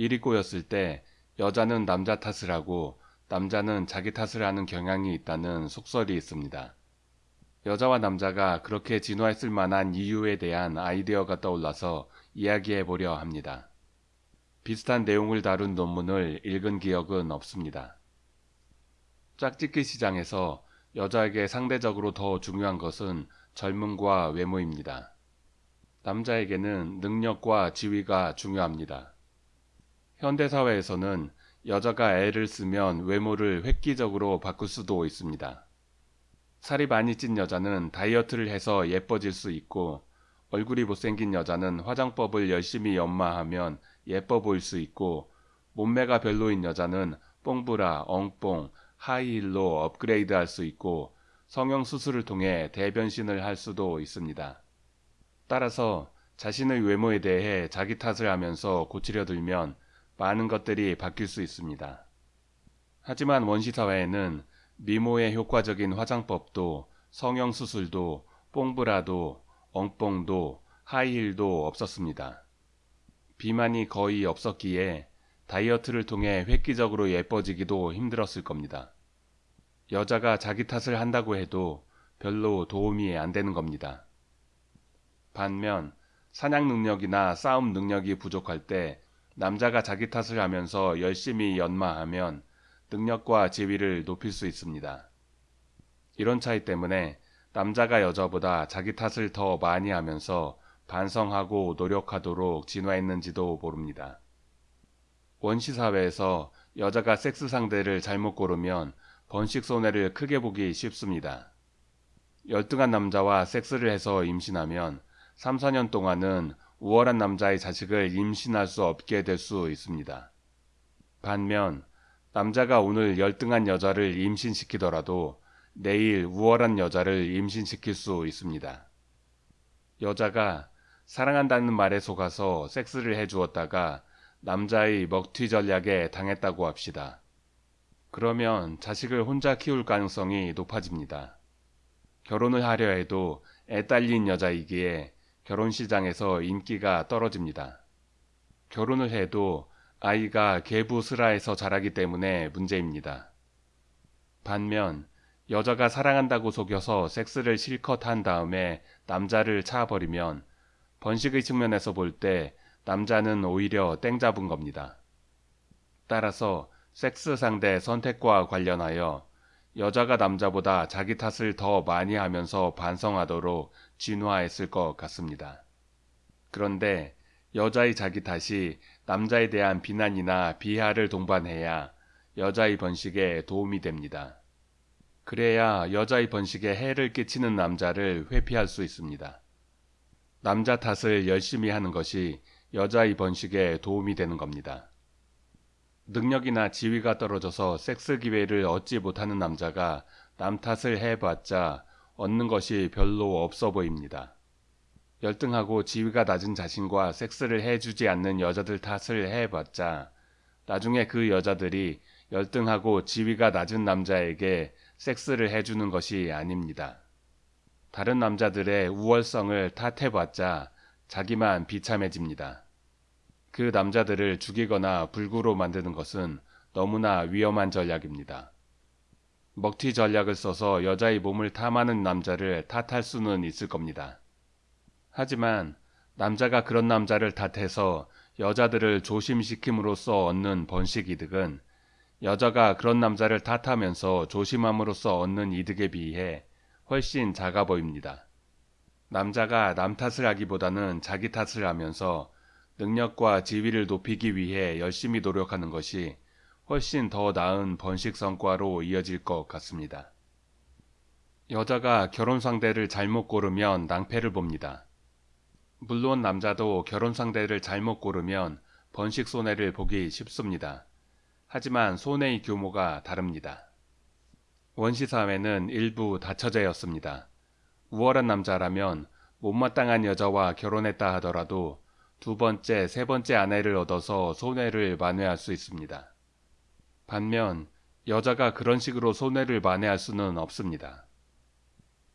일이 꼬였을 때 여자는 남자 탓을 하고 남자는 자기 탓을 하는 경향이 있다는 속설이 있습니다. 여자와 남자가 그렇게 진화했을 만한 이유에 대한 아이디어가 떠올라서 이야기해 보려 합니다. 비슷한 내용을 다룬 논문을 읽은 기억은 없습니다. 짝짓기 시장에서 여자에게 상대적으로 더 중요한 것은 젊음과 외모입니다. 남자에게는 능력과 지위가 중요합니다. 현대사회에서는 여자가 애를 쓰면 외모를 획기적으로 바꿀 수도 있습니다. 살이 많이 찐 여자는 다이어트를 해서 예뻐질 수 있고 얼굴이 못생긴 여자는 화장법을 열심히 연마하면 예뻐 보일 수 있고 몸매가 별로인 여자는 뽕브라, 엉뽕, 하이힐로 업그레이드 할 수 있고 성형수술을 통해 대변신을 할 수도 있습니다. 따라서 자신의 외모에 대해 자기 탓을 하면서 고치려 들면 많은 것들이 바뀔 수 있습니다. 하지만 원시사회에는 미모에 효과적인 화장법도 성형수술도 뽕브라도 엉뽕도 하이힐도 없었습니다. 비만이 거의 없었기에 다이어트를 통해 획기적으로 예뻐지기도 힘들었을 겁니다. 여자가 자기 탓을 한다고 해도 별로 도움이 안 되는 겁니다. 반면 사냥 능력이나 싸움 능력이 부족할 때 남자가 자기 탓을 하면서 열심히 연마하면 능력과 지위를 높일 수 있습니다. 이런 차이 때문에 남자가 여자보다 자기 탓을 더 많이 하면서 반성하고 노력하도록 진화했는지도 모릅니다. 원시 사회에서 여자가 섹스 상대를 잘못 고르면 번식 손해를 크게 보기 쉽습니다. 열등한 남자와 섹스를 해서 임신하면 3, 4년 동안은 우월한 남자의 자식을 임신할 수 없게 될 수 있습니다. 반면 남자가 오늘 열등한 여자를 임신시키더라도 내일 우월한 여자를 임신시킬 수 있습니다. 여자가 사랑한다는 말에 속아서 섹스를 해주었다가 남자의 먹튀 전략에 당했다고 합시다. 그러면 자식을 혼자 키울 가능성이 높아집니다. 결혼을 하려 해도 애 딸린 여자이기에 결혼 시장에서 인기가 떨어집니다. 결혼을 해도 아이가 개부스라에서 자라기 때문에 문제입니다. 반면 여자가 사랑한다고 속여서 섹스를 실컷 한 다음에 남자를 차버리면 번식의 측면에서 볼 때 남자는 오히려 땡 잡은 겁니다. 따라서 섹스 상대 선택과 관련하여 여자가 남자보다 자기 탓을 더 많이 하면서 반성하도록 진화했을 것 같습니다. 그런데 여자의 자기 탓이 남자에 대한 비난이나 비하를 동반해야 여자의 번식에 도움이 됩니다. 그래야 여자의 번식에 해를 끼치는 남자를 회피할 수 있습니다. 남자 탓을 열심히 하는 것이 여자의 번식에 도움이 되는 겁니다. 능력이나 지위가 떨어져서 섹스 기회를 얻지 못하는 남자가 남 탓을 해봤자 얻는 것이 별로 없어 보입니다. 열등하고 지위가 낮은 자신과 섹스를 해주지 않는 여자들 탓을 해봤자 나중에 그 여자들이 열등하고 지위가 낮은 남자에게 섹스를 해주는 것이 아닙니다. 다른 남자들의 우월성을 탓해봤자 자기만 비참해집니다. 그 남자들을 죽이거나 불구로 만드는 것은 너무나 위험한 전략입니다. 먹튀 전략을 써서 여자의 몸을 탐하는 남자를 탓할 수는 있을 겁니다. 하지만 남자가 그런 남자를 탓해서 여자들을 조심시킴으로써 얻는 번식 이득은 여자가 그런 남자를 탓하면서 조심함으로써 얻는 이득에 비해 훨씬 작아 보입니다. 남자가 남 탓을 하기보다는 자기 탓을 하면서 능력과 지위를 높이기 위해 열심히 노력하는 것이 훨씬 더 나은 번식 성과로 이어질 것 같습니다. 여자가 결혼 상대를 잘못 고르면 낭패를 봅니다. 물론 남자도 결혼 상대를 잘못 고르면 번식 손해를 보기 쉽습니다. 하지만 손해의 규모가 다릅니다. 원시 사회는 일부 다처제였습니다. 우월한 남자라면 못마땅한 여자와 결혼했다 하더라도 두 번째, 세 번째 아내를 얻어서 손해를 만회할 수 있습니다. 반면 여자가 그런 식으로 손해를 만회할 수는 없습니다.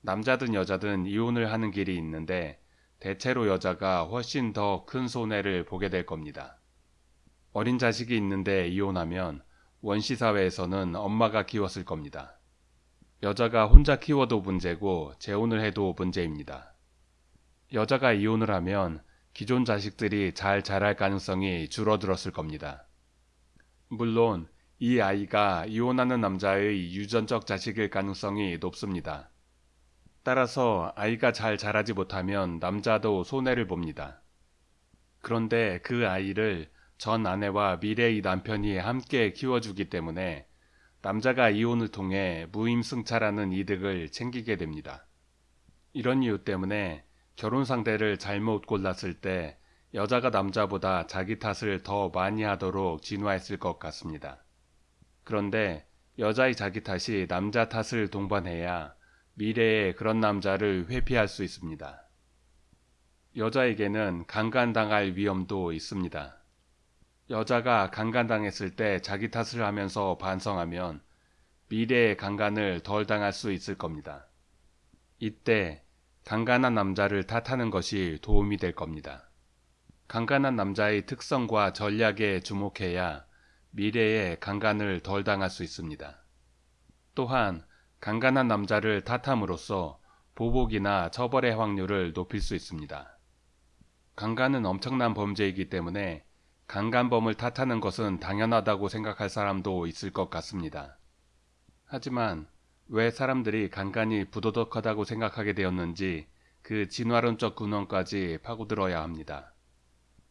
남자든 여자든 이혼을 하는 길이 있는데 대체로 여자가 훨씬 더 큰 손해를 보게 될 겁니다. 어린 자식이 있는데 이혼하면 원시 사회에서는 엄마가 키웠을 겁니다. 여자가 혼자 키워도 문제고 재혼을 해도 문제입니다. 여자가 이혼을 하면 기존 자식들이 잘 자랄 가능성이 줄어들었을 겁니다. 물론 이 아이가 이혼하는 남자의 유전적 자식일 가능성이 높습니다. 따라서 아이가 잘 자라지 못하면 남자도 손해를 봅니다. 그런데 그 아이를 전 아내와 미래의 남편이 함께 키워주기 때문에 남자가 이혼을 통해 무임승차라는 이득을 챙기게 됩니다. 이런 이유 때문에 결혼 상대를 잘못 골랐을 때 여자가 남자보다 자기 탓을 더 많이 하도록 진화했을 것 같습니다. 그런데 여자의 자기 탓이 남자 탓을 동반해야 미래에 그런 남자를 회피할 수 있습니다. 여자에게는 강간당할 위험도 있습니다. 여자가 강간당했을 때 자기 탓을 하면서 반성하면 미래의 강간을 덜 당할 수 있을 겁니다. 이때 강간한 남자를 탓하는 것이 도움이 될 겁니다. 강간한 남자의 특성과 전략에 주목해야 미래에 강간을 덜 당할 수 있습니다. 또한 강간한 남자를 탓함으로써 보복이나 처벌의 확률을 높일 수 있습니다. 강간은 엄청난 범죄이기 때문에 강간범을 탓하는 것은 당연하다고 생각할 사람도 있을 것 같습니다. 하지만 왜 사람들이 강간이 부도덕하다고 생각하게 되었는지 그 진화론적 근원까지 파고들어야 합니다.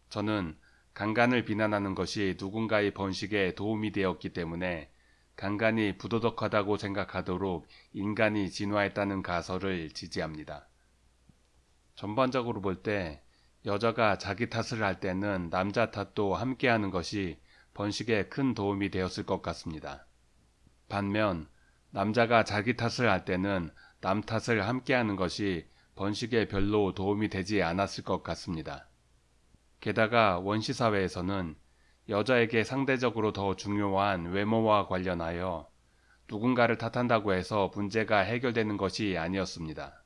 저는 강간을 비난하는 것이 누군가의 번식에 도움이 되었기 때문에 강간이 부도덕하다고 생각하도록 인간이 진화했다는 가설을 지지합니다. 전반적으로 볼 때 여자가 자기 탓을 할 때는 남자 탓도 함께 하는 것이 번식에 큰 도움이 되었을 것 같습니다. 반면 남자가 자기 탓을 할 때는 남 탓을 함께 하는 것이 번식에 별로 도움이 되지 않았을 것 같습니다. 게다가 원시사회에서는 여자에게 상대적으로 더 중요한 외모와 관련하여 누군가를 탓한다고 해서 문제가 해결되는 것이 아니었습니다.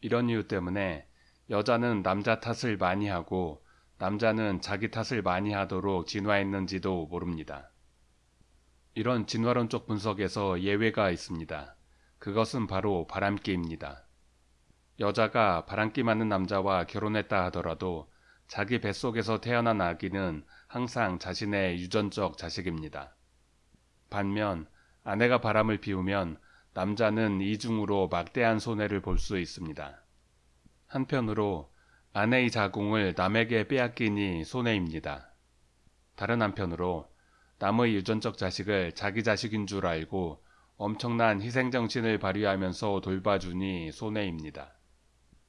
이런 이유 때문에 여자는 남자 탓을 많이 하고 남자는 자기 탓을 많이 하도록 진화했는지도 모릅니다. 이런 진화론적 분석에서 예외가 있습니다. 그것은 바로 바람기입니다. 여자가 바람기 많은 남자와 결혼했다 하더라도 자기 뱃속에서 태어난 아기는 항상 자신의 유전적 자식입니다. 반면 아내가 바람을 피우면 남자는 이중으로 막대한 손해를 볼 수 있습니다. 한편으로 아내의 자궁을 남에게 빼앗기니 손해입니다. 다른 한편으로 남의 유전적 자식을 자기 자식인 줄 알고 엄청난 희생정신을 발휘하면서 돌봐주니 손해입니다.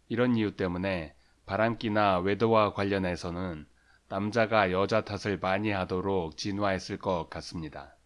이런 이유 때문에 바람기나 외도와 관련해서는 남자가 여자 탓을 많이 하도록 진화했을 것 같습니다.